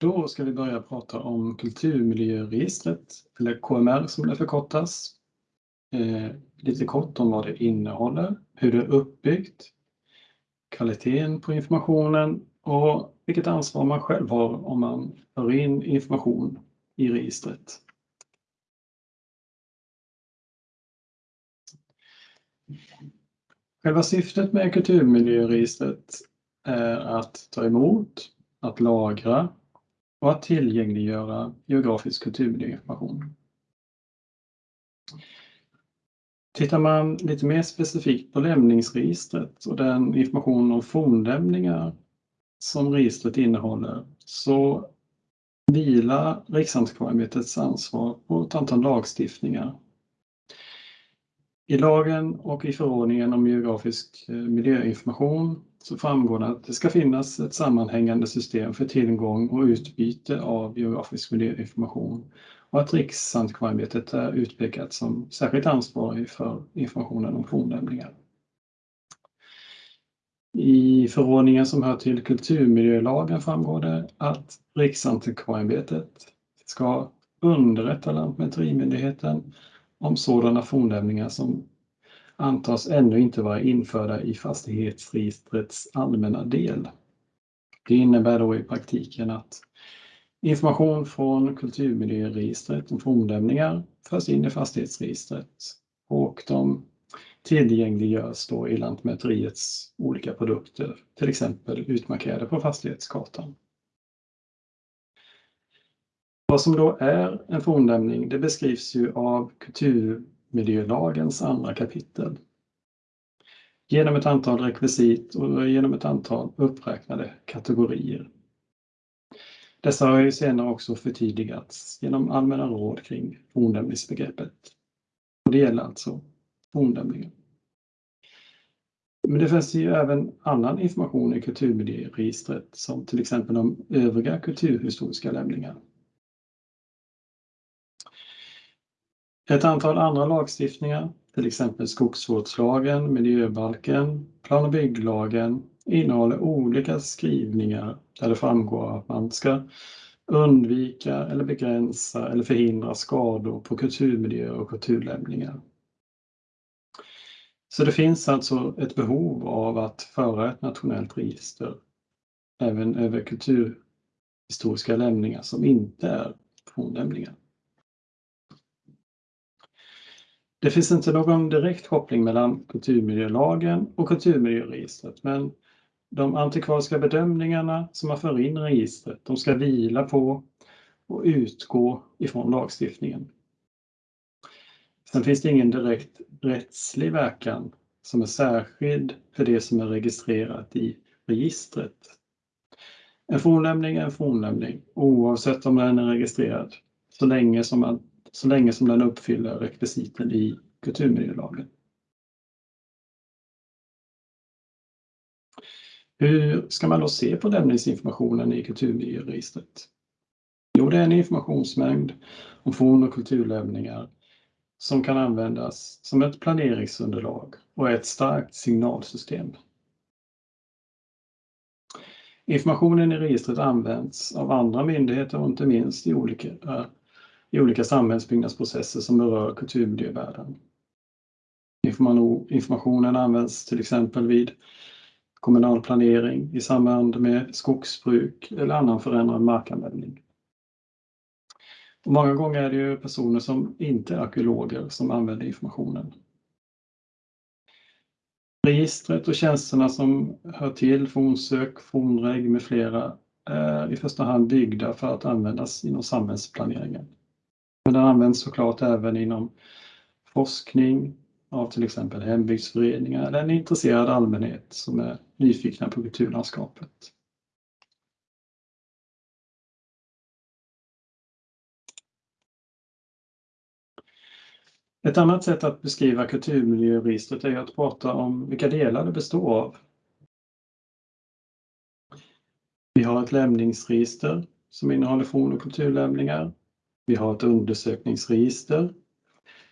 Då ska vi börja prata om kulturmiljöregistret, eller KMR som det förkortas. Eh, lite kort om vad det innehåller, hur det är uppbyggt, kvaliteten på informationen och vilket ansvar man själv har om man för in information i registret. Själva syftet med kulturmiljöregistret är att ta emot, att lagra och att tillgängliggöra geografisk kulturmiljöinformation. Tittar man lite mer specifikt på lämningsregistret och den information om fornlämningar som registret innehåller så vilar Riksantikvarieämbetets ansvar på ett antal lagstiftningar. I lagen och i förordningen om geografisk eh, miljöinformation så framgår det att det ska finnas ett sammanhängande system för tillgång och utbyte av geografisk miljöinformation och att Riksantikvarieämbetet är utpekat som särskilt ansvarig för informationen om fornlämningar. I förordningen som hör till kulturmiljölagen framgår det att Riksantikvarieämbetet ska underrätta Lantmäterimyndigheten om sådana fornlämningar som antas ännu inte vara införda i fastighetsregistrets allmänna del. Det innebär då i praktiken att information från kulturmiljöregistret om fornlämningar förs in i fastighetsregistret och de tillgängliggörs då i Lantmäteriets olika produkter, till exempel utmarkerade på fastighetskartan. Vad som då är en fornlämning, det beskrivs ju av kultur miljölagens andra kapitel. Genom ett antal rekvisit och genom ett antal uppräknade kategorier. Dessa har ju senare också förtydligats genom allmänna råd kring fornlämningsbegreppet. Och det gäller alltså fornlämningen. Men det finns ju även annan information i kulturmiljöregistret som till exempel om övriga kulturhistoriska lämningar. Ett antal andra lagstiftningar, till exempel skogsvårdslagen, miljöbalken, plan och bygglagen, innehåller olika skrivningar där det framgår att man ska undvika eller begränsa eller förhindra skador på kulturmiljöer och kulturlämningar. Så det finns alltså ett behov av att föra ett nationellt register även över kulturhistoriska lämningar som inte är fornlämningar. Det finns inte någon direkt koppling mellan kulturmiljölagen och kulturmiljöregistret, men de antikvariska bedömningarna som man för in i registret, de ska vila på och utgå ifrån lagstiftningen. Sen finns det ingen direkt rättslig verkan som är särskild för det som är registrerat i registret. En fornlämning är en fornlämning oavsett om den är registrerad så länge som, man, så länge som den uppfyller rekvisiten i kulturmiljölagen. Hur ska man då se på lämningsinformationen i kulturmiljöregistret? Jo, det är en informationsmängd om forn och kulturlämningar som kan användas som ett planeringsunderlag och är ett starkt signalsystem. Informationen i registret används av andra myndigheter och inte minst i olika, i olika samhällsbyggnadsprocesser som berör kulturmiljövärden. Informationen används till exempel vid kommunal planering i samband med skogsbruk eller annan förändrad markanvändning. Och många gånger är det ju personer som inte är arkeologer som använder informationen. Registret och tjänsterna som hör till fornsök, fornreg med flera är i första hand byggda för att användas inom samhällsplaneringen. Men den används såklart även inom forskning av till exempel hembygdsföreningar eller en intresserad allmänhet som är nyfikna på kulturlandskapet. Ett annat sätt att beskriva kulturmiljöregistret är att prata om vilka delar det består av. Vi har ett lämningsregister som innehåller forn och kulturlämningar. Vi har ett undersökningsregister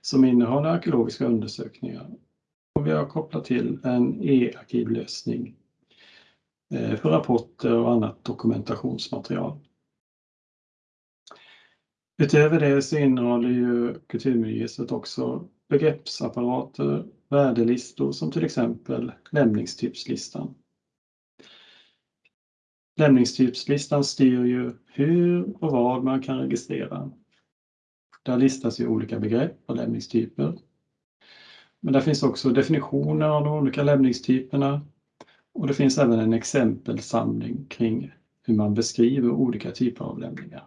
som innehåller arkeologiska undersökningar. Och vi har kopplat till en e-arkivlösning eh, för rapporter och annat dokumentationsmaterial. Utöver det så innehåller ju kulturmiljöregistret också begreppsapparater, värdelistor som till exempel lämningstypslistan. Lämningstypslistan styr ju hur och vad man kan registrera. Där listas ju olika begrepp och lämningstyper. Men där finns också definitioner av de olika lämningstyperna och det finns även en exempelsamling kring hur man beskriver olika typer av lämningar.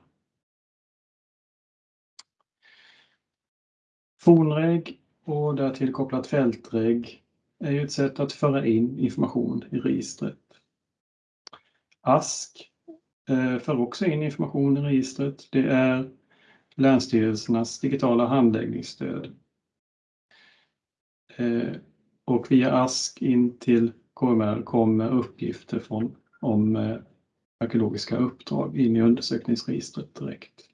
Fornreg och därtill kopplat fältreg är ju ett sätt att föra in information i registret. ASK eh, för också in information i registret. Det är Länsstyrelsernas digitala handläggningsstöd. Eh, och via ASK in till KMR kommer uppgifter från, om eh, arkeologiska uppdrag in i undersökningsregistret direkt.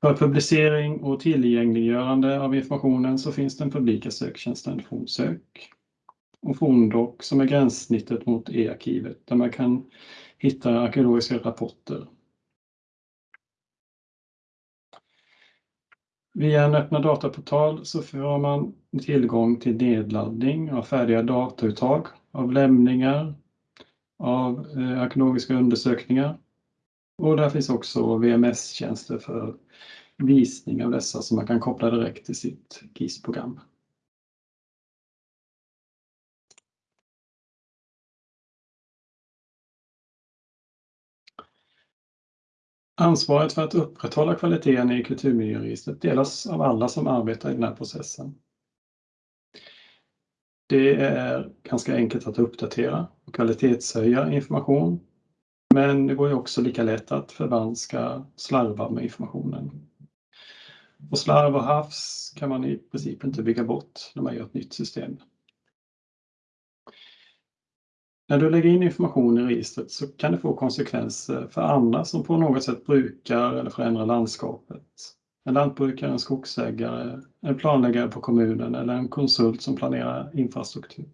För publicering och tillgängliggörande av informationen så finns den publika söktjänsten Fornsök och Forndoc som är gränssnittet mot e-arkivet där man kan hitta arkeologiska rapporter. Via en öppna dataportal så får man tillgång till nedladdning av färdiga datauttag av lämningar, av eh, arkeologiska undersökningar och där finns också VMS-tjänster för visning av dessa som man kan koppla direkt till sitt GIS-program. Ansvaret för att upprätthålla kvaliteten i kulturmiljöregistret delas av alla som arbetar i den här processen. Det är ganska enkelt att uppdatera och kvalitetshöja information. Men det går ju också lika lätt att förvanska slarva med informationen. Och slarv och havs kan man i princip inte bygga bort när man gör ett nytt system. När du lägger in information i registret så kan det få konsekvenser för andra som på något sätt brukar eller förändrar landskapet. En lantbrukare, en skogsägare, en planläggare på kommunen eller en konsult som planerar infrastruktur.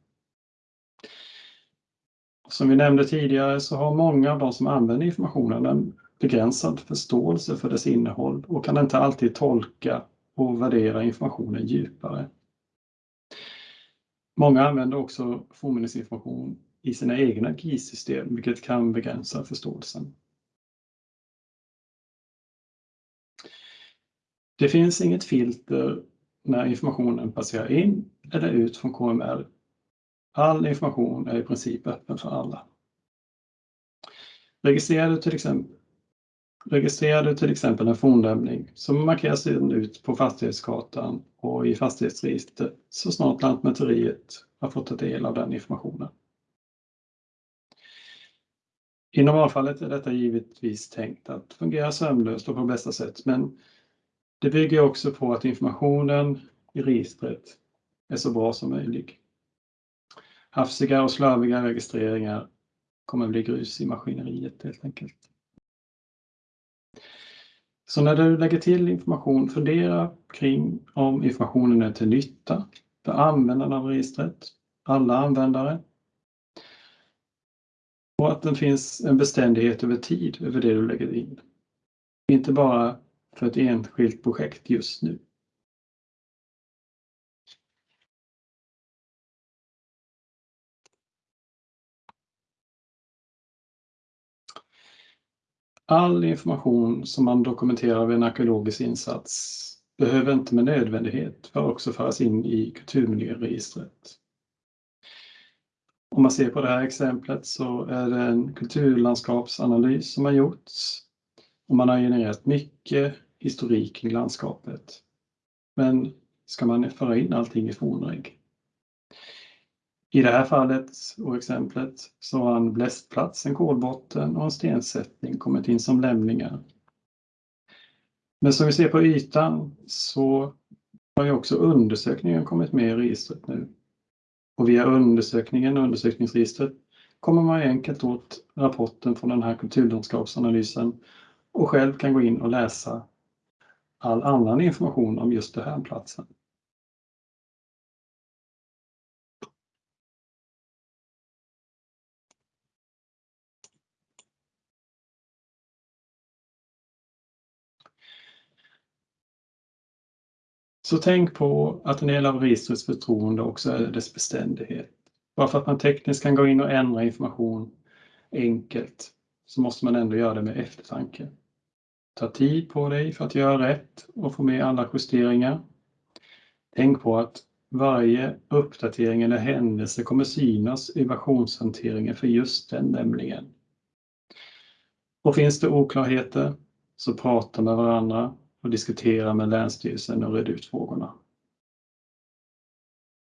Som vi nämnde tidigare så har många av de som använder informationen en begränsad förståelse för dess innehåll och kan inte alltid tolka och värdera informationen djupare. Många använder också fornminnesinformation i sina egna GIS-system, vilket kan begränsa förståelsen. Det finns inget filter när informationen passerar in eller ut från KMR. All information är i princip öppen för alla. Registrerar du till exempel, registrerar du till exempel en fornlämning så markeras den ut på fastighetskartan och i fastighetsregistret så snart Lantmäteriet har fått ta del av den informationen. I normalfallet är detta givetvis tänkt att fungera sömlöst och på bästa sätt, men det bygger också på att informationen i registret är så bra som möjligt. Hafsiga och slarviga registreringar kommer bli grus i maskineriet helt enkelt. Så när du lägger till information, fundera kring om informationen är till nytta för användarna av registret, alla användare och att det finns en beständighet över tid över det du lägger in. Inte bara för ett enskilt projekt just nu. All information som man dokumenterar vid en arkeologisk insats behöver inte med nödvändighet för också föras in i kulturmiljöregistret. Om man ser på det här exemplet så är det en kulturlandskapsanalys som har gjorts. Och man har genererat mycket historik kring landskapet. Men ska man föra in allting i fornreg? I det här fallet och exemplet så har en blästplats, en kolbotten och en stensättning kommit in som lämningar. Men som vi ser på ytan så har ju också undersökningen kommit med i registret nu. Och via undersökningen och undersökningsregistret kommer man enkelt åt rapporten från den här kulturlandskapsanalysen och själv kan gå in och läsa all annan information om just den här platsen. Så tänk på att en del av registrets förtroende också är dess beständighet. Bara för att man tekniskt kan gå in och ändra information enkelt så måste man ändå göra det med eftertanke. Ta tid på dig för att göra rätt och få med alla justeringar. Tänk på att varje uppdatering eller händelse kommer synas i versionshanteringen för just den nämligen. Och finns det oklarheter så prata med varandra och diskutera med Länsstyrelsen och reda ut frågorna.